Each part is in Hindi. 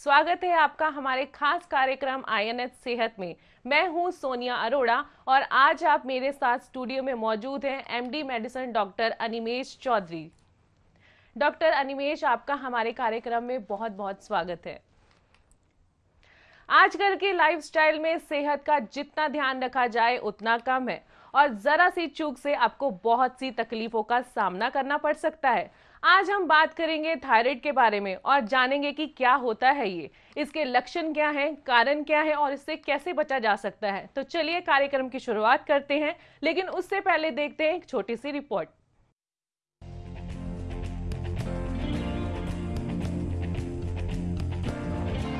स्वागत है आपका हमारे खास कार्यक्रम आईएनएच सेहत में। मैं हूँ सोनिया अरोड़ा और आज आप मेरे साथ स्टूडियो में मौजूद हैं MD medicine doctor Animesh Chaudhary. Doctor Animesh, आपका हमारे कार्यक्रम में बहुत बहुत स्वागत है। आजकल के लाइफस्टाइल में सेहत का जितना ध्यान रखा जाए, उतना कम है। और जरा सी चूक से आपको बहुत सी तकलीफों का सामना करना पड़ सकता है। आज हम बात करेंगे थायराइड के बारे में और जानेंगे कि क्या होता है ये। इसके लक्षण क्या हैं, कारण क्या है और इससे कैसे बचा जा सकता है। तो चलिए कार्यक्रम की शुरुआत करते हैं, लेकिन उससे पहले देखते हैं एक छोटी सी रिपोर्ट।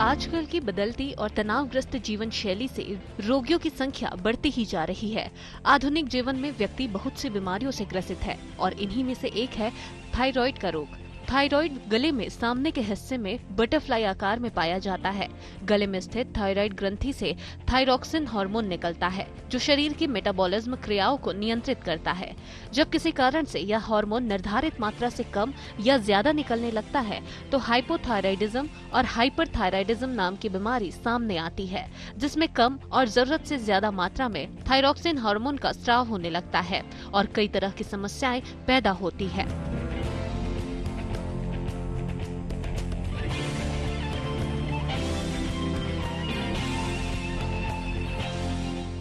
आजकल की बदलती और तनावग्रस्त जीवन शैली से रोगियों की संख्या बढ़ती ही जा रही है। आधुनिक जीवन में व्यक्ति बहुत सी बीमारियों से ग्रसित है और इन्हीं में से एक है थायराइड का रोग। थायराइड गले में, सामने के हिस्से में बटरफ्लाई आकार में पाया जाता है। गले में स्थित थायराइड ग्रंथि से थायरोक्सिन हार्मोन निकलता है, जो शरीर की मेटाबॉलिज्म क्रियाओं को नियंत्रित करता है। जब किसी कारण से यह हार्मोन निर्धारित मात्रा से कम या ज़्यादा निकलने लगता है तो हाइपोथायराइडिज्म और हाइपरथायराइडिज्म नाम की बीमारी सामने आती है, जिसमें कम और ज़रूरत से ज़्यादा मात्रा में थायरोक्सिन हार्मोन का स्राव होने लगता है और कई तरह की समस्याएँ पैदा होती है।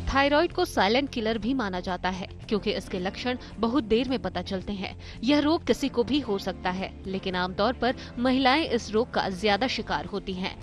थायराइड को साइलेंट किलर भी माना जाता है, क्योंकि इसके लक्षण बहुत देर में पता चलते हैं। यह रोग किसी को भी हो सकता है, लेकिन आमतौर पर महिलाएँ इस रोग का ज़्यादा शिकार होती हैं।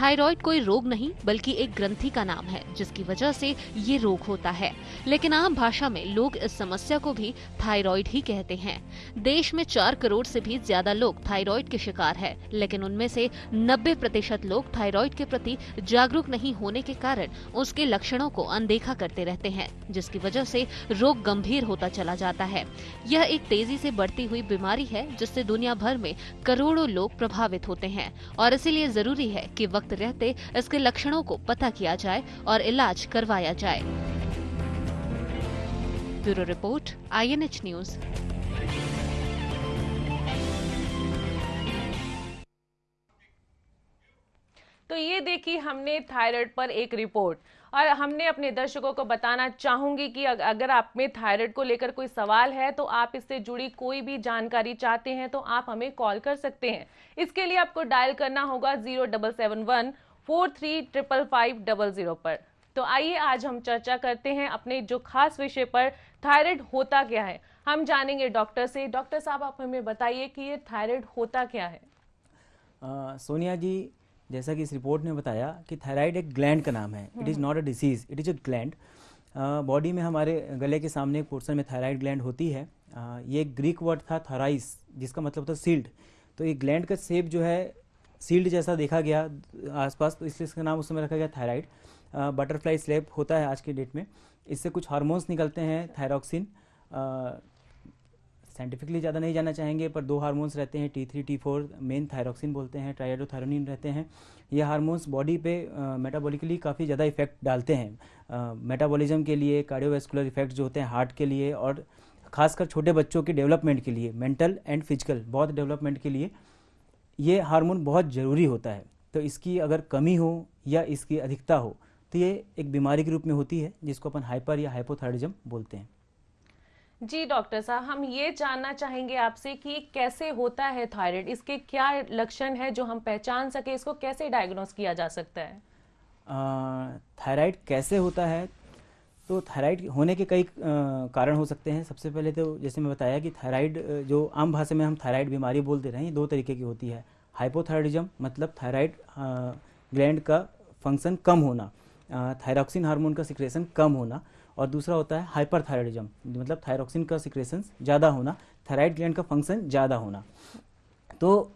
थायराइड कोई रोग नहीं, बल्कि एक ग्रंथि का नाम है, जिसकी वजह से ये रोग होता है। लेकिन आम भाषा में लोग इस समस्या को भी थायराइड ही कहते हैं। देश में चार करोड़ से भी ज़्यादा लोग थायराइड के शिकार है, लेकिन उनमें से नब्बे प्रतिशत लोग थायराइड के प्रति जागरूक नहीं होने के कारण उसके लक्षणों को अनदेखा करते रहते हैं, जिसकी वजह से रोग गंभीर होता चला जाता है। यह एक तेज़ी से बढ़ती हुई बीमारी है, जिससे दुनिया भर में करोड़ों लोग प्रभावित होते हैं। और इसीलिए ज़रूरी है कि वक्त रहते इसके लक्षणों को पता किया जाए और इलाज करवाया जाए। ब्यूरो रिपोर्ट आईएनएच न्यूज़ तो ये देखी हमने थायराइड पर एक रिपोर्ट। और हमने अपने दर्शकों को बताना चाहूँगी कि अगर आप में थायराइड को लेकर कोई सवाल है तो आप इससे जुड़ी कोई भी जानकारी चाहते हैं तो आप हमें कॉल कर सकते हैं। इसके लिए आपको डायल करना होगा zero double seven one four three triple five double zero पर। तो आइए आज हम चर्चा करते हैं अपने जो खास विषय पर थायराइड होता क्या है। हम जानेंगे डॉक्टर से। डॉक्टर साहब आप हमें बताइए कि ये थायराइड होता क्या है? आ, सोनिया जी जैसा कि इस रिपोर्ट ने बताया कि थायराइड एक ग्लैंड का नाम है। It is not a disease it is a gland body में हमारे गले के सामने एक पोर्सन में थायराइड ग्लैंड होती है। uh, ये एक वर्ड था थाराइस जिसका मतलब था सील्ड तो ये ग्लैंड का शेप जो है सील्ड जैसा देखा गया आसपास तो इसलिए इसका नाम उस समय रखा गया थायराइड बटरफ्लाई स्लेप होता है आज के डेट में। इससे कुछ हार्मोन्स निकलते हैं थायरॉक्सिन साइंटिफिकली ज़्यादा नहीं जाना चाहेंगे, पर दो हार्मोन्स रहते हैं T three T four main thyroxine बोलते हैं ट्राइडोथायरोनिन रहते हैं। ये हार्मोन्स बॉडी पे मेटाबॉलिकली काफ़ी ज़्यादा इफ़ेक्ट डालते हैं। मेटाबॉलिज्म के लिए कार्डियोवेस्कुलर इफ़ेक्ट जो होते हैं हार्ट के लिए और खासकर छोटे बच्चों के डेवलपमेंट के लिए मेंटल एंड फ़िज़िकल बहुत डेवलपमेंट के लिए, ये हार्मोन बहुत ज़रूरी होता है। तो इसकी अगर कमी हो या इसकी अधिकता हो तो ये एक बीमारी के रूप में होती है, जिसको अपन हाइपर या हाइपोथायरिज्म बोलते हैं। जी, डॉक्टर साहब, हम ये जानना चाहेंगे आपसे कि कैसे होता है थायराइड? इसके क्या लक्षण है जो हम पहचान सके? इसको कैसे डायग्नोस किया जा सकता है? थायराइड कैसे होता है? तो थायराइड होने के कई कारण हो सकते हैं। सबसे पहले तो जैसे मैं बताया कि थायराइड जो आम भाषा में हम थायराइड बीमारी बोलते रहे दो तरीके की होती है। हाइपोथायरिज्म मतलब थायराइड ग्लैंड का फ़ंक्शन कम होना थायरॉक्सिन हार्मोन का सिक्रेशन कम होना। और दूसरा होता है हाइपरथायरॉयडिज्म मतलब थायरोक्सिन का सिक्रेशन ज़्यादा होना थायराइड ग्लैंड का फ़ंक्शन ज़्यादा होना। तो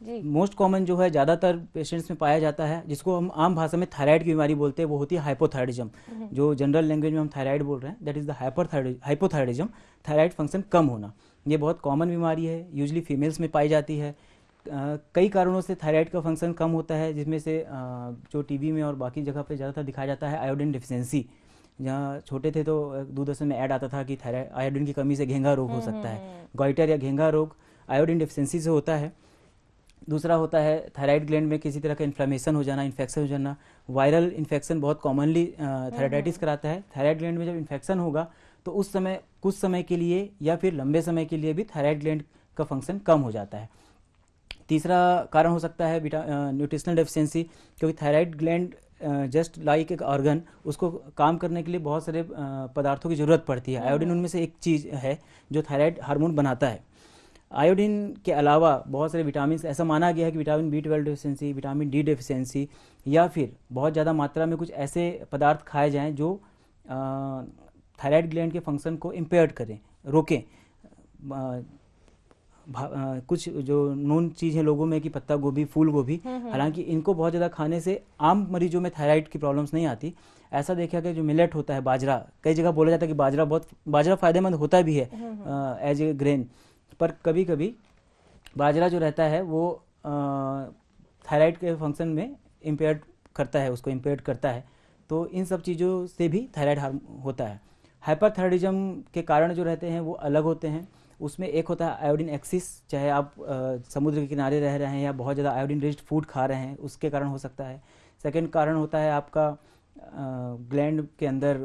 मोस्ट कॉमन जो है ज़्यादातर पेशेंट्स में पाया जाता है जिसको हम आम भाषा में थायराइड की बीमारी बोलते हैं वो होती है हाइपोथायरिज्म। जो जनरल लैंग्वेज में हम थायराइड बोल रहे हैं that is the hypothyroidism thyroid function कम होना। ये बहुत कॉमन बीमारी है यूजली फीमेल्स में पाई जाती है। Uh, कई कारणों से थायराइड का फ़ंक्शन कम होता है जिसमें से uh, जो टीवी में और बाकी जगह पे ज़्यादातर दिखाया जाता है आयोडीन डिफिशेंसी जहाँ छोटे थे तो दूरदर्शन में ऐड आता था कि आयोडीन की कमी से घेंगा रोग हो हम्म, सकता है। हम्म, हम्म। गोइटर या घेंगा रोग आयोडीन डिफिशेंसी से होता है। दूसरा होता है थायराइड ग्लैंड में किसी तरह का इन्फ्लेमेशन हो जाना इन्फेक्शन हो जाना। वायरल इन्फेक्शन बहुत कॉमनली थायराइडाइटिस कराता है। थायराइड ग्लैंड में जब इन्फेक्शन होगा तो उस समय कुछ समय के लिए या फिर लंबे समय के लिए भी थायराइड ग्लैंड का फ़ंक्शन कम हो जाता है। तीसरा कारण हो सकता है न्यूट्रिशनल डेफिशिएंसी क्योंकि थायराइड ग्लैंड जस्ट लाइक एक ऑर्गन उसको काम करने के लिए बहुत सारे पदार्थों की ज़रूरत पड़ती है। आयोडीन उनमें से एक चीज़ है जो थायराइड हार्मोन बनाता है। आयोडीन के अलावा बहुत सारे विटामिन ऐसा माना गया है कि vitamin B twelve deficiency vitamin D deficiency या फिर बहुत ज़्यादा मात्रा में कुछ ऐसे पदार्थ खाए जाएँ जो थायराइड ग्लैंड के फ़ंक्शन को इम्पेयर करें रोकें। कुछ जो नोन चीज़ है लोगों में कि पत्ता गोभी फूल गोभी हम्म, हम्म। हालाँकि इनको बहुत ज़्यादा खाने से आम मरीजों में थायराइड की प्रॉब्लम्स नहीं आती। ऐसा देखा कि जो मिलेट होता है बाजरा कई जगह बोला जाता है कि बाजरा बहुत बाजरा फ़ायदेमंद होता भी है एज ए ग्रेन पर कभी कभी बाजरा जो रहता है वो थायराइड के फ़ंक्शन में इम्पेयर करता है उसको इम्पेयर करता है। तो इन सब चीज़ों से भी थायराइड हार्म होता है। हाइपरथायरिज्म के कारण जो रहते हैं वो अलग होते हैं। उसमें एक होता है आयोडीन एक्सिस चाहे आप आ, समुद्र के किनारे रह रहे हैं या बहुत ज़्यादा आयोडीन रिच्ड फ़ूड खा रहे हैं उसके कारण हो सकता है। सेकेंड कारण होता है आपका ग्लैंड के अंदर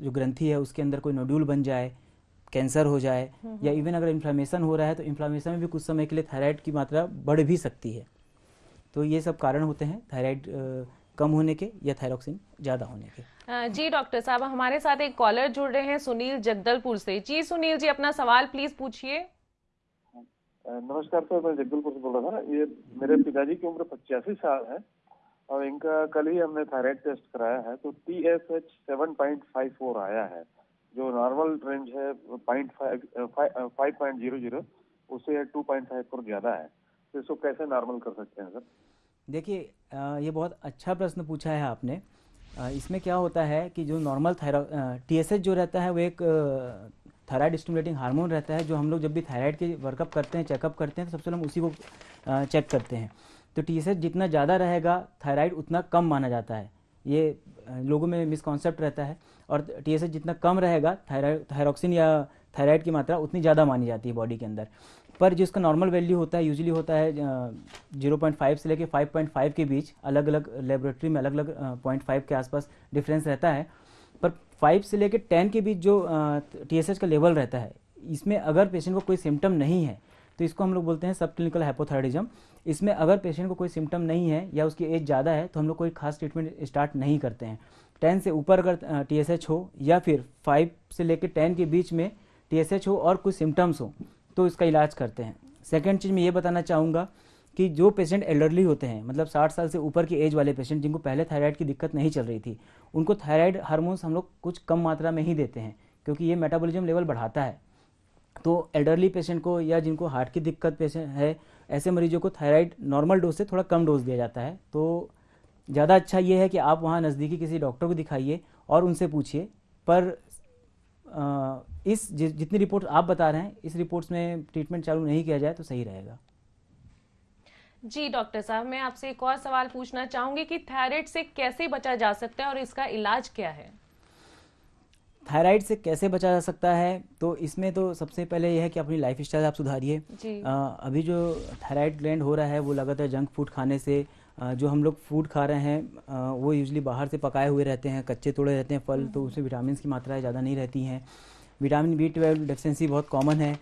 जो ग्रंथि है उसके अंदर कोई नोड्यूल बन जाए कैंसर हो जाए या इवन अगर इन्फ्लामेशन हो रहा है तो इन्फ्लामेशन में भी कुछ समय के लिए थायराइड की मात्रा बढ़ भी सकती है। तो ये सब कारण होते हैं थायराइड कम होने के या थायरोक्सिन ज़्यादा होने के। जी डॉक्टर साहब हमारे साथ एक कॉलर जुड़ रहे हैं सुनील जगदलपुर से। जी सुनील जी अपना सवाल प्लीज़ पूछिए। नमस्कार सर मैं जगदलपुर से बोल रहा था। ये मेरे पिताजी की उम्र पचासी साल है और इनका कल ही हमने थायराइड टेस्ट कराया है तो T S H seven point five four आया है। जो नॉर्मल रेंज है point five point zero zero उससे टू पॉइंट फाइव फोर ज़्यादा है। तो इसको कैसे नॉर्मल कर सकते हैं सर? देखिए ये बहुत अच्छा प्रश्न पूछा है आपने। इसमें क्या होता है कि जो नॉर्मल थायरा टी जो रहता है वो एक थायराइड स्टिमुलेटिंग हार्मोन रहता है, जो हम लोग जब भी थायराइड के वर्कअप करते हैं चेकअप करते हैं तो सबसे हम उसी को चेक करते हैं। तो टी जितना ज़्यादा रहेगा थायराइड उतना कम माना जाता है। ये लोगों में मिसकॉन्सेप्ट रहता है। और टीएसएस जितना कम रहेगा थायराइड थायरोक्सिन या थायराइड की मात्रा उतनी ज़्यादा मानी जाती है बॉडी के अंदर। पर जिसका नॉर्मल वैल्यू होता है यूजली होता है ज़ीरो पॉइंट फाइव से लेके फाइव पॉइंट फाइव के बीच अलग अलग लेबोरेटरी में अलग अलग पॉइंट फाइव के आसपास डिफरेंस रहता है। पर फाइव से लेके टेन के बीच जो टी का लेवल रहता है, इसमें अगर पेशेंट को कोई सिम्टम नहीं है तो इसको हम लोग बोलते हैं सब क्लिनिकल हाइपोथायरिज्म इसमें अगर पेशेंट को कोई सिम्टम नहीं है या उसकी एज ज़्यादा है तो हम लोग कोई खास ट्रीटमेंट स्टार्ट नहीं करते हैं। टेन से ऊपर अगर टी हो या फिर फाइव से लेकर टेन के बीच में टीएसएच हो और कुछ सिम्टम्स हो तो इसका इलाज करते हैं। सेकेंड चीज़ मैं ये बताना चाहूँगा कि जो पेशेंट एल्डरली होते हैं मतलब 60 साल से ऊपर की एज वाले पेशेंट जिनको पहले थायराइड की दिक्कत नहीं चल रही थी, उनको थायराइड हार्मोन्स हम लोग कुछ कम मात्रा में ही देते हैं, क्योंकि ये मेटाबॉलिज्म लेवल बढ़ाता है। तो एल्डरली पेशेंट को या जिनको हार्ट की दिक्कत पेशेंट है, ऐसे मरीजों को थायराइड नॉर्मल डोज से थोड़ा कम डोज दिया जाता है। तो ज़्यादा अच्छा ये है कि आप वहाँ नज़दीकी किसी डॉक्टर को दिखाइए और उनसे पूछिए, पर इस जितनी रिपोर्ट आप बता रहे हैं इस रिपोर्ट्स में ट्रीटमेंट चालू नहीं किया जाए तो सही रहेगा। जी डॉक्टर साहब मैं आपसे एक और सवाल पूछना चाहूँगी कि थायराइड से कैसे बचा जा सकता है और इसका इलाज क्या है? थायराइड से कैसे बचा जा सकता है? तो इसमें तो सबसे पहले यह है कि अपनी लाइफ स्टाइल आप सुधारिए। अभी जो थायराइड ग्लैंड हो रहा है वो लगातार जंक फ़ूड खाने से जो हम लोग फ़ूड खा रहे हैं वो यूजली बाहर से पकाए हुए रहते हैं कच्चे तोड़े रहते हैं फल तो उसमें विटामिन की मात्राएँ ज़्यादा नहीं रहती हैं। विटामिन बी ट्वेल्व डेफिशिएंसी बहुत कॉमन है।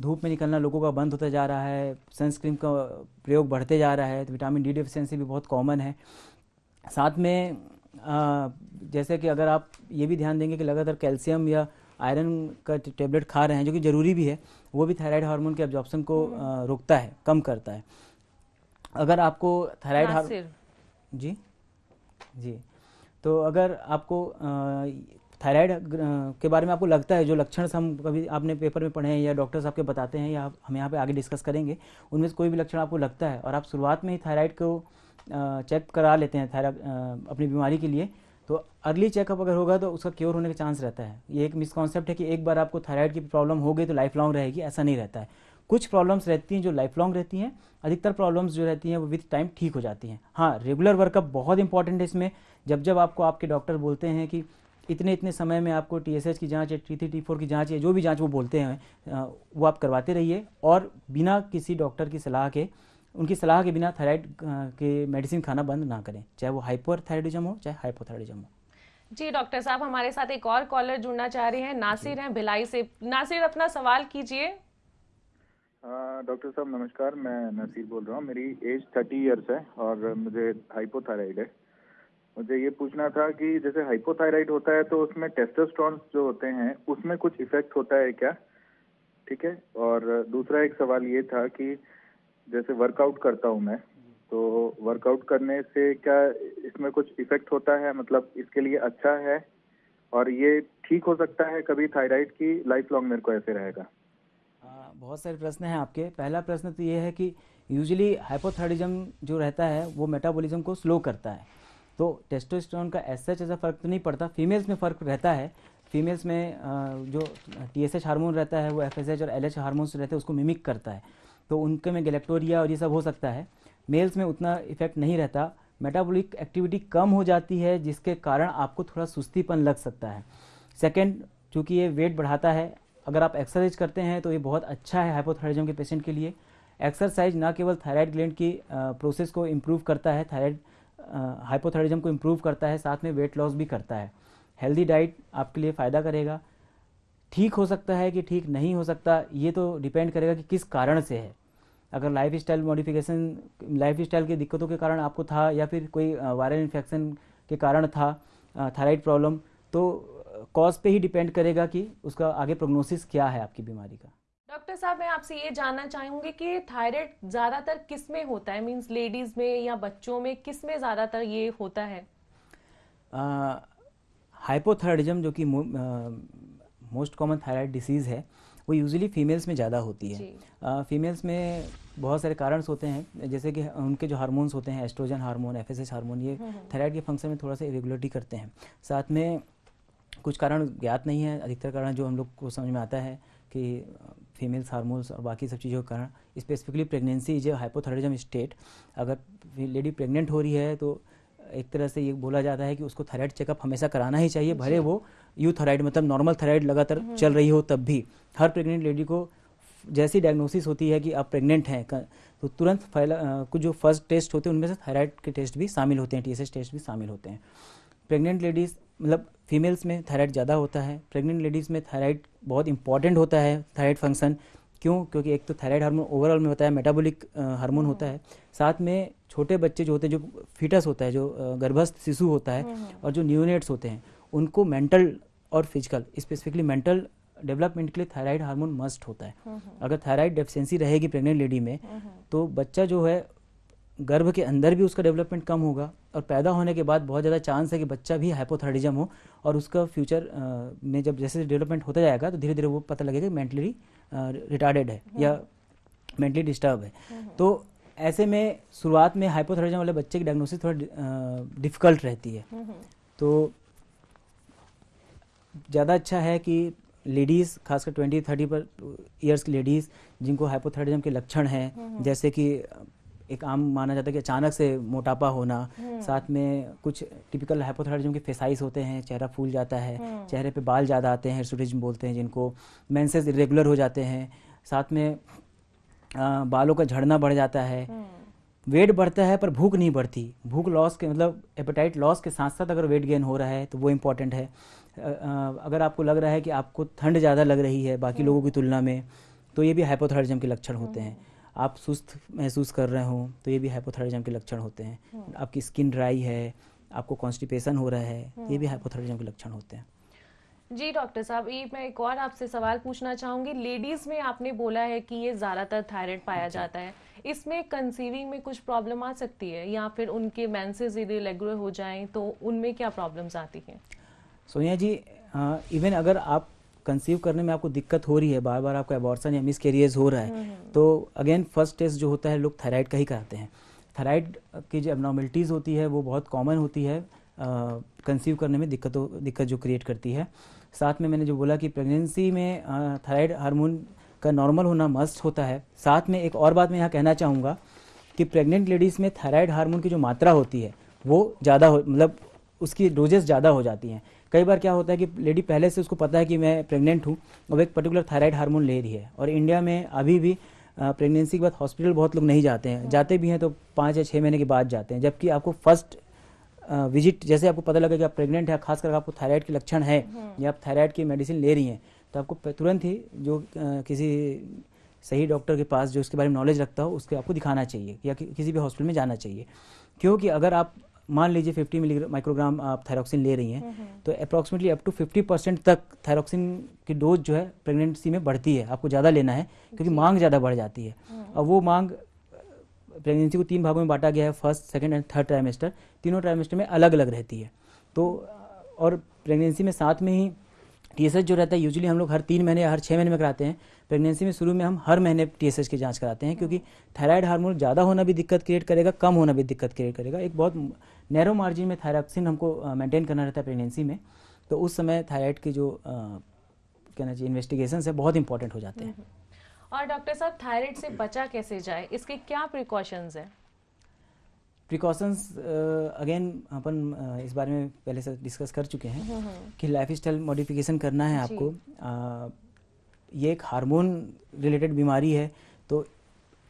धूप में निकलना लोगों का बंद होता जा रहा है सनस्क्रीन का प्रयोग बढ़ते जा रहा है तो विटामिन डी डेफिशिएंसी भी बहुत कॉमन है। साथ में जैसे कि अगर आप ये भी ध्यान देंगे कि लगातार कैल्शियम या आयरन का टेबलेट खा रहे हैं जो कि ज़रूरी भी है वो भी थायराइड हार्मोन के एब्जॉर्प्शन को रोकता है कम करता है। अगर आपको थायराइड हार जी जी। तो अगर आपको थायराइड के बारे में आपको लगता है जो लक्षण हम कभी आपने पेपर में पढ़े हैं या डॉक्टर्स आपके बताते हैं या हम यहाँ पे आगे डिस्कस करेंगे उनमें से कोई भी लक्षण आपको लगता है और आप शुरुआत में ही थायराइड को चेक करा लेते हैं थायराइड अपनी बीमारी के लिए तो अर्ली चेकअप अगर होगा तो उसका क्योर होने का चांस रहता है। ये एक मिसकॉन्सेप्ट है कि एक बार आपको थायराइड की प्रॉब्लम हो गई तो लाइफ लॉन्ग रहेगी ऐसा नहीं रहता है। कुछ प्रॉब्लम्स रहती हैं जो लाइफ लॉन्ग रहती हैं, अधिकतर प्रॉब्लम्स जो रहती हैं वो विथ टाइम ठीक हो जाती हैं। हाँ रेगुलर वर्कअप बहुत इंपॉर्टेंट है इसमें। जब जब आपको आपके डॉक्टर बोलते हैं कि इतने इतने समय में आपको टी की जाँच या टी थ्री टी फोर की जाँच या जो भी जाँच वो बोलते हैं वो आप करवाते रहिए। और बिना किसी डॉक्टर की सलाह के, उनकी सलाह के बिना थायराइड के मेडिसिन खाना बंद ना करें। चाहे वो हाइपर थायराइडिज्म हो, चाहे हाइपोथायराइडिज्म हो। जी डॉक्टर साहब, हमारे साथ एक और कॉलर जुड़ना चाह रहे हैं। नासिर हैं, भिलाई से। नासिर, अपना सवाल कीजिए। डॉक्टर साहब, नमस्कार, मैं नसीर बोल रहा हूँ। मेरी एज थर्टी इयर्स है और मुझे हाइपोथायराइड है। मुझे ये पूछना था कि जैसे हाइपोथायराइड होता है तो उसमें टेस्टोस्टेरोन जो होते हैं, उसमें कुछ इफ़ेक्ट होता है क्या? ठीक है? और दूसरा एक सवाल ये था कि जैसे वर्कआउट करता हूँ मैं तो वर्कआउट करने से क्या इसमें कुछ इफ़ेक्ट होता है? मतलब इसके लिए अच्छा है? और ये ठीक हो सकता है कभी थायराइड की लाइफ लॉन्ग मेरे को ऐसे रहेगा? बहुत सारे प्रश्न हैं आपके। पहला प्रश्न तो ये है कि यूजली हाइपोथायरिज्म जो रहता है, वो मेटाबॉलिज्म को स्लो करता है। तो टेस्टोस्टेरोन का ऐसा ऐसा फ़र्क तो नहीं पड़ता। फीमेल्स में फ़र्क रहता है। फीमेल्स में जो टी एस एच हारमोन रहता है, वो एफ़ एस एच और एल एच हारमोन्स रहते हैं, उसको मिमिक करता है। तो उनके में गलेक्टोरिया और ये सब हो सकता है। मेल्स में उतना इफ़ेक्ट नहीं रहता। मेटाबॉलिक एक्टिविटी कम हो जाती है, जिसके कारण आपको थोड़ा सुस्तीपन लग सकता है। सेकेंड चूँकि ये वेट बढ़ाता है अगर आप एक्सरसाइज करते हैं तो ये बहुत अच्छा है हाइपोथायरिज्म के पेशेंट के लिए। एक्सरसाइज ना केवल थायराइड ग्लैंड की प्रोसेस को इम्प्रूव करता है थायराइड हाइपोथायरिज्म को इम्प्रूव करता है, साथ में वेट लॉस भी करता है। हेल्दी डाइट आपके लिए फ़ायदा करेगा। ठीक हो सकता है कि ठीक नहीं हो सकता, ये तो डिपेंड करेगा कि किस कारण से है। अगर lifestyle modification lifestyle की दिक्कतों के कारण आपको था, या फिर कोई वायरल इन्फेक्शन के कारण था थायराइड प्रॉब्लम तो कॉज पे ही डिपेंड करेगा कि उसका आगे प्रोग्नोसिस क्या है आपकी बीमारी का। डॉक्टर साहब मैं आपसे ये जानना चाहूँगी कि थायराइड ज़्यादातर किसमें होता है? मींस लेडीज़ में या बच्चों में किसमें ज़्यादातर ये होता है? हाइपोथायरिज्म जो कि मोस्ट कॉमन थायराइड डिसीज़ है वो यूजुअली फीमेल्स में ज़्यादा होती है। फीमेल्स में बहुत सारे कारण होते हैं जैसे कि उनके जो हार्मोन्स होते हैं एस्ट्रोजन हार्मोन एफ़ हार्मोन ये थायराइड हम्म, हम्म। के फ़ंक्शन में थोड़ा सा इरेगुलरिटी करते हैं। साथ में कुछ कारण ज्ञात नहीं है अधिकतर कारण जो हम लोग को समझ में आता है कि फीमेल्स हार्मोन्स और बाकी सब चीज़ों के कारण स्पेसिफिकली प्रेगनेंसी जो हाइपोथायरिज्म स्टेट अगर लेडी प्रेग्नेंट हो रही है तो एक तरह से ये बोला जाता है कि उसको थायराइड चेकअप हमेशा कराना ही चाहिए भले वो यू थायराइड मतलब नॉर्मल थायराइड लगातार हम्म। चल रही हो तब भी। हर प्रेग्नेंट लेडी को जैसी डायग्नोसिस होती है कि आप प्रेग्नेंट हैं तो तुरंत कुछ जो फ़र्स्ट टेस्ट होते हैं उनमें से थायराइड के टेस्ट भी शामिल होते हैं टीएसएस टेस्ट भी शामिल होते हैं। प्रेग्नेंट लेडीज़ मतलब फीमेल्स में थायराइड ज़्यादा होता है प्रेग्नेंट लेडीज़ में थायराइड बहुत इंपॉर्टेंट होता है थायराइड फ़ंक्शन क्यों? क्योंकि एक तो थायराइड हार्मोन ओवरऑल में होता है मेटाबॉलिक हार्मोन होता है। साथ में छोटे बच्चे जो होते हैं जो फीटस होता है जो गर्भस्थ शिशु होता है और जो न्यूनेट्स होते हैं उनको मेंटल और फ़िज़िकल स्पेसिफिकली मेंटल डेवलपमेंट के लिए थायराइड हार्मोन मस्ट होता है। अगर थायराइड डेफिशिएंसी रहेगी प्रेग्नेंट लेडी में तो बच्चा जो है गर्भ के अंदर भी उसका डेवलपमेंट कम होगा और पैदा होने के बाद बहुत ज़्यादा चांस है कि बच्चा भी हाइपोथायरिज्म हो और उसका फ्यूचर में जब जैसे डेवलपमेंट होता जाएगा तो धीरे धीरे वो पता लगेगा मेंटली रिटार्डेड है या मेंटली डिस्टर्ब है। तो ऐसे में शुरुआत में हाइपोथायरिज्म वाले बच्चे की डायग्नोसिस थोड़ा डिफ़िकल्ट रहती है। तो ज़्यादा अच्छा है कि लेडीज़ खासकर ट्वेंटी थर्टी पर ईयर्स की लेडीज़ जिनको हाइपोथायरिज्म के लक्षण हैं जैसे कि एक आम माना जाता है कि अचानक से मोटापा होना हम्म। साथ में कुछ टिपिकल हाइपोथायरिज्म के फेसाइज होते हैं चेहरा फूल जाता है हम्म। चेहरे पे बाल ज़्यादा आते हैं हिर्सुटिज्म बोलते हैं जिनको मेंसेस इरेगुलर हो जाते हैं साथ में आ, बालों का झड़ना बढ़ जाता है वेट हम्म। बढ़ता है पर भूख नहीं बढ़ती भूख लॉस के मतलब एपेटाइट लॉस के साथ साथ अगर वेट गेन हो रहा है तो वो इंपॉर्टेंट है अगर आपको लग रहा है कि आपको ठंड ज़्यादा लग रही है बाकी लोगों की तुलना में तो ये भी हाइपोथायरिज्म के लक्षण होते हैं आप सुस्त महसूस कर रहे हो तो ये भी हाइपोथायरिज्म के लक्षण होते हैं। हम्म। आपकी स्किन ड्राई है आपको कॉन्स्टिपेशन हो रहा है ये भी हाइपोथायरिज्म हम्म। के लक्षण होते हैं। जी डॉक्टर साहब ये मैं एक और आपसे सवाल पूछना चाहूँगी। लेडीज़ में आपने बोला है कि ये ज़्यादातर थायराइड पाया जाता है। इसमें कंसीविंग में कुछ प्रॉब्लम आ सकती है या फिर उनके मेंसेस रेगुलर हो जाएँ तो उनमें क्या प्रॉब्लम्स आती हैं? सोनिया जी इवन अगर आप कंसीव करने में आपको दिक्कत हो रही है बार बार आपका एबॉर्सन या मिस कैरियर्स हो रहा है हम्म, हम्म। तो अगेन फ़र्स्ट टेस्ट जो होता है लोग थायराइड का ही कराते हैं। थायराइड की जो एबनॉर्मलिटीज़ होती है वो बहुत कॉमन होती है कंसीव करने में दिक्कतों दिक्कत जो क्रिएट करती है। साथ में मैंने जो बोला कि प्रेगनेंसी में थायराइड हार्मोन का नॉर्मल होना मस्ट होता है। साथ में एक और बात मैं यहाँ कहना चाहूँगा कि प्रेग्नेंट लेडीज़ में थायराइड हार्मोन की जो मात्रा होती है वो ज़्यादा हो मतलब उसकी डोजेस ज़्यादा हो जाती हैं। कई बार क्या होता है कि लेडी पहले से उसको पता है कि मैं प्रेग्नेंट हूँ और एक पर्टिकुलर थायराइड हार्मोन ले रही है। और इंडिया में अभी भी प्रेगनेंसी के बाद हॉस्पिटल बहुत लोग नहीं जाते हैं। जाते भी हैं तो पाँच या छः महीने के बाद जाते हैं जबकि आपको फ़र्स्ट विज़िट जैसे आपको पता लगे कि आप प्रेग्नेंट है खासकर आपको थायराइड के लक्षण है या आप थायराइड की मेडिसिन ले रही हैं तो आपको तुरंत ही जो किसी सही डॉक्टर के पास जो इसके बारे में नॉलेज रखता हो उसके आपको दिखाना चाहिए या कि, किसी भी हॉस्पिटल में जाना चाहिए। क्योंकि अगर आप मान लीजिए 50 मिलीग्राम माइक्रोग्राम आप थायरोक्सिन ले रही हैं तो अप्रॉक्सीमेटली अप टू 50 परसेंट तक थायरोक्सिन की डोज जो है प्रेगनेंसी में बढ़ती है। आपको ज़्यादा लेना है क्योंकि मांग ज़्यादा बढ़ जाती है। और वो मांग प्रेगनेंसी को तीन भागों में बांटा गया है first second and third trimester तीनों ट्राइमेस्टर में अलग अलग रहती है। तो और प्रेगनेंसी में साथ में ही टीएसएच जो रहता है यूजुअली हम लोग हर तीन महीने या हर छः महीने में कराते हैं। प्रेगनेंसी में शुरू में हम हर महीने टीएसएच की जाँच कराते हैं क्योंकि थायराइड हार्मोन ज़्यादा होना भी दिक्कत क्रिएट करेगा कम होना भी दिक्कत क्रिएट करेगा। एक बहुत नैरो मार्जिन में थायरॉक्सिन हमको मेंटेन करना रहता है प्रेगनेंसी में। तो उस समय थायराइड की जो कहना चाहिए इन्वेस्टिगेशन है बहुत इंपॉर्टेंट हो जाते हैं। और डॉक्टर साहब थायराइड से बचा कैसे जाए? इसके क्या प्रिकॉशंस हैं? प्रिकॉशंस अगेन अपन इस बारे में पहले से डिस्कस कर चुके हैं कि लाइफ स्टाइल मॉडिफिकेशन करना है आपको। अ, ये एक हार्मोन रिलेटेड बीमारी है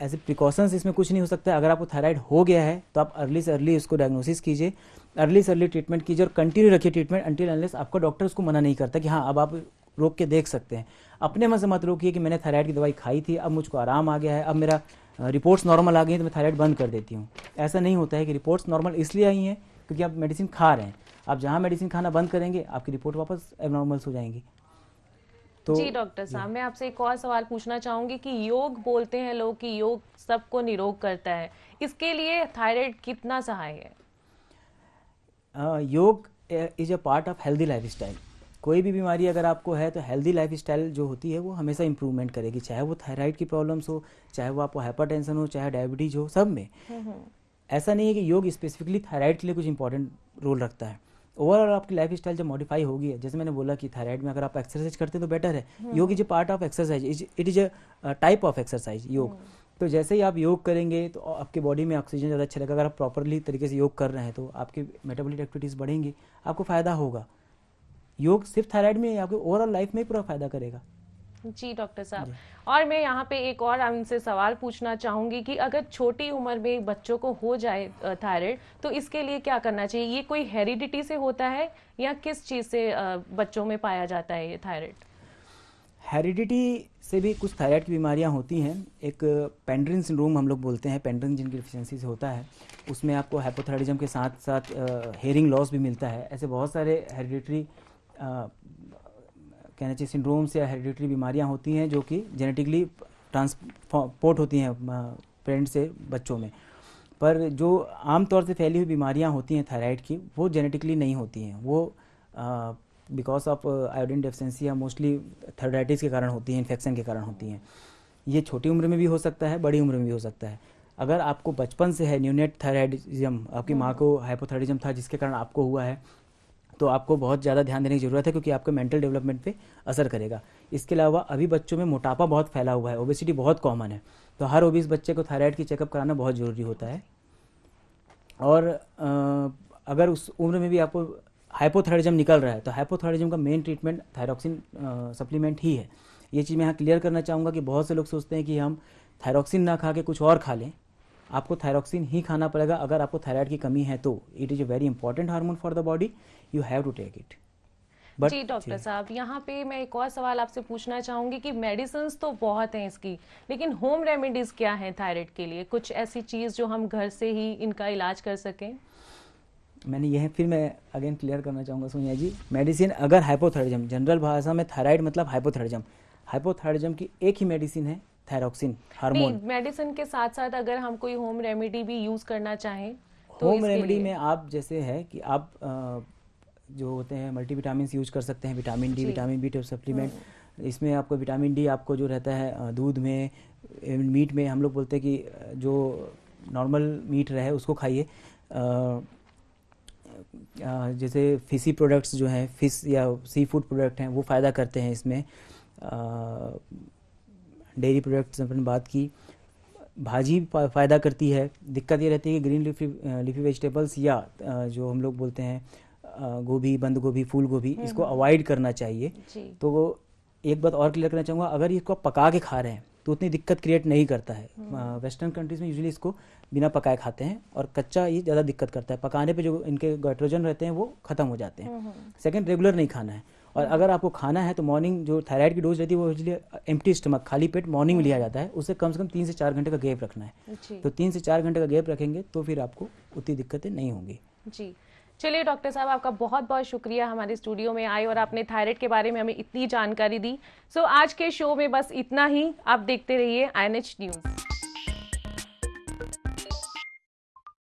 एज ए प्रिकॉशंस इसमें कुछ नहीं हो सकता। अगर आपको थायराइड हो गया है तो आप अर्ली से अर्ली उसको डायग्नोसिस कीजिए। अर्ली से अर्ली ट्रीटमेंट कीजिए और कंटिन्यू रखिए ट्रीटमेंट अंटिल अनलेस आपका डॉक्टर उसको मना नहीं करता कि हाँ अब आप रोक के देख सकते हैं। अपने मन से मत रोकिए कि मैंने थायराइड की दवाई खाई थी, अब मुझको आराम आ गया है, अब मेरा रिपोर्ट्स नॉर्मल आ गई हैं तो मैं थायराइड बंद कर देती हूँ। ऐसा नहीं होता है कि रिपोर्ट्स नॉर्मल इसलिए आई हैं क्योंकि आप मेडिसिन खा रहे हैं। आप जहाँ मेडिसिन खाना बंद करेंगे, आपकी रिपोर्ट वापस एबनॉर्मल्स हो जाएँगी। तो जी डॉक्टर साहब मैं आपसे एक और सवाल पूछना चाहूँगी कि योग बोलते हैं लोग कि योग सबको निरोग करता है। इसके लिए थायराइड कितना सहाय है? अ, yoga is a part of healthy lifestyle कोई भी बीमारी अगर आपको है तो हेल्दी लाइफस्टाइल जो होती है वो हमेशा इंप्रूवमेंट करेगी। चाहे वो थायराइड की प्रॉब्लम्स हो चाहे वो आपको हाइपरटेंशन हो चाहे डायबिटीज़ हो सब में। ऐसा नहीं है कि योग स्पेसिफिकली थायराइड के लिए कुछ इंपॉर्टेंट रोल रखता है। ओवरऑल आपकी लाइफ स्टाइल जब मॉडिफाई होगी जैसे मैंने बोला कि थायराइड में अगर आप एक्सरसाइज करते हैं तो बेटर है। Yoga is a part of exercise it is a type of exercise yoga तो जैसे ही आप योग करेंगे तो आपके बॉडी में ऑक्सीजन ज़्यादा अच्छा लगेगा। अगर आप प्रॉपरली तरीके से योग कर रहे हैं तो आपकी मेटाबॉलिक एक्टिविटीज़ बढ़ेंगी। आपको फ़ायदा होगा। योग सिर्फ़ थायराइड में ही आपके ओवरऑल लाइफ में ही पूरा फ़ायदा करेगा। जी डॉक्टर साहब। और मैं यहाँ पे एक और उनसे सवाल पूछना चाहूँगी कि अगर छोटी उम्र में बच्चों को हो जाए थायराइड तो इसके लिए क्या करना चाहिए? ये कोई हेरिडिटी से होता है या किस चीज़ से बच्चों में पाया जाता है ये थायराइड? हेरिडिटी से भी कुछ थायराइड की बीमारियाँ होती हैं। एक पेंड्रिन सिंड्रोम हम लोग बोलते हैं पेंड्रिन जिनकी डिफिशियंसी से होता है उसमें आपको हाइपोथायरिज्म के साथ साथ हेयरिंग लॉस भी मिलता है। ऐसे बहुत सारे हेरिडिटरी कहना चाहिए सिंड्रोम्स या हेरिडिटरी बीमारियाँ होती हैं जो कि जेनेटिकली ट्रांसपोर्ट होती हैं पेरेंट से बच्चों में। पर जो आमतौर से फैली हुई बीमारियाँ होती हैं थायराइड की वो जेनेटिकली नहीं होती हैं। वो बिकॉज़ ऑफ़ आयोडीन डेफिशिएंसी या मोस्टली थायराइटिस के कारण होती हैं इन्फेक्शन के कारण होती हैं। ये छोटी उम्र में भी हो सकता है बड़ी उम्र में भी हो सकता है। अगर आपको बचपन से है न्यूनेट थायराइडिज्म आपकी माँ को हाइपोथायरिज्म था जिसके कारण आपको हुआ है तो आपको बहुत ज़्यादा ध्यान देने की ज़रूरत है क्योंकि आपके मेंटल डेवलपमेंट पे असर करेगा। इसके अलावा अभी बच्चों में मोटापा बहुत फैला हुआ है ओबेसिटी बहुत कॉमन है। तो हर ओबीस बच्चे को थायराइड की चेकअप कराना बहुत ज़रूरी होता है। और अगर उस उम्र में भी आपको हाइपोथायरिज्म निकल रहा है तो हाइपोथायरिज्म का मेन ट्रीटमेंट थायरॉक्सिन सप्लीमेंट ही है। ये चीज़ मैं यहाँ क्लियर करना चाहूँगा कि बहुत से लोग सोचते हैं कि हम थायरॉक्सिन ना खा के कुछ और खा लें। आपको थायरोक्सिन ही खाना पड़ेगा। अगर आपको थायराइड की कमी है तो it is a very important hormone for the body you have to take it But, जी डॉक्टर साहब यहाँ पे मैं एक और सवाल आपसे पूछना चाहूँगी कि मेडिसिन तो बहुत हैं इसकी लेकिन होम रेमेडीज क्या हैं थायराइड के लिए? कुछ ऐसी चीज़ जो हम घर से ही इनका इलाज कर सकें? मैंने यह फिर मैं अगेन क्लियर करना चाहूँगा सोनिया जी। मेडिसिन अगर हाइपोथायरिज्म जनरल भाषा में थायराइड मतलब हाइपोथायरिज्म हाइपोथायरिज्म की एक ही मेडिसिन है थायरोक्सिन हार्मोन मेडिसिन के साथ साथ अगर हम कोई होम रेमेडी भी यूज़ करना चाहें तो होम रेमेडी में आप जैसे है कि आप जो होते हैं मल्टीविटामिन यूज़ कर सकते हैं vitamin D vitamin B supplement इसमें आपको विटामिन डी आपको जो रहता है दूध में मीट में हम लोग बोलते हैं कि जो नॉर्मल मीट रहे उसको खाइए। जैसे फिशी प्रोडक्ट्स जो हैं फ़िश या सी फ़ूड प्रोडक्ट हैं वो फ़ायदा करते हैं इसमें। डेयरी प्रोडक्ट्स अपन बात की भाजी फ़ायदा करती है। दिक्कत ये रहती है कि ग्रीन लिफी लिफी वेजिटेबल्स या जो हम लोग बोलते हैं गोभी बंद गोभी फूल गोभी इसको अवॉइड करना चाहिए। तो वो एक बात और क्लियर करना चाहूँगा अगर इसको आप पका के खा रहे हैं तो उतनी दिक्कत क्रिएट नहीं करता है। वेस्टर्न कंट्रीज़ में यूजुअली इसको बिना पकाए खाते हैं और कच्चा ये ज़्यादा दिक्कत करता है। पकाने पे जो इनके गाइट्रोजन रहते हैं वो खत्म हो जाते हैं। सेकंड रेगुलर नहीं खाना है। और अगर आपको खाना है तो मॉर्निंग जो थायराइड की डोज रहती है वो यूजली एम्प्टी स्टमक खाली पेट मॉर्निंग में लिया जाता है। उससे कम से कम तीन से चार घंटे का गैप रखना है। तो तीन से चार घंटे का गैप रखेंगे तो फिर आपको उतनी दिक्कतें नहीं होंगी। जी। चलिए डॉक्टर साहब आपका बहुत बहुत शुक्रिया हमारे स्टूडियो में आए और आपने थायराइड के बारे में हमें इतनी जानकारी दी। सो आज के शो में बस इतना ही। आप देखते रहिए आई न्यूज़